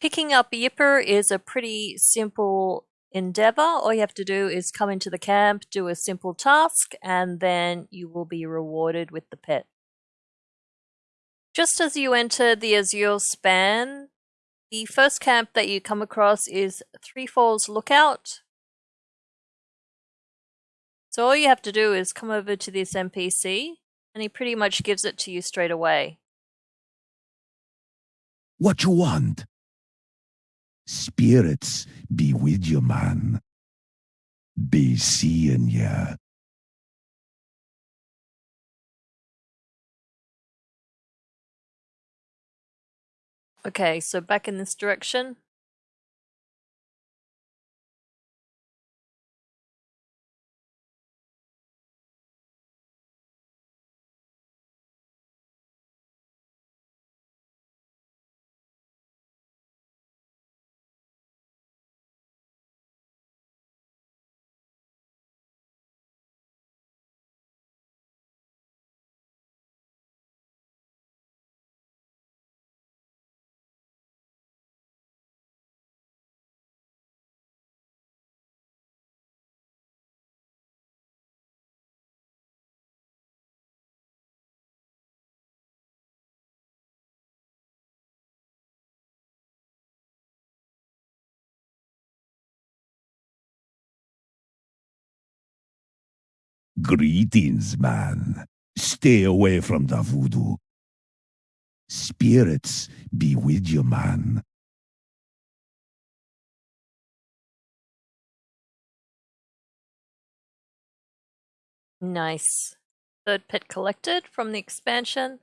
Picking up Yipper is a pretty simple endeavor. All you have to do is come into the camp, do a simple task, and then you will be rewarded with the pet. Just as you enter the Azure span, the first camp that you come across is Three Falls Lookout. So all you have to do is come over to this NPC, and he pretty much gives it to you straight away. What you want? Spirits be with you, man. Be seeing ya. Okay, so back in this direction. Greetings, man. Stay away from the voodoo. Spirits be with you, man. Nice. Third pet collected from the expansion.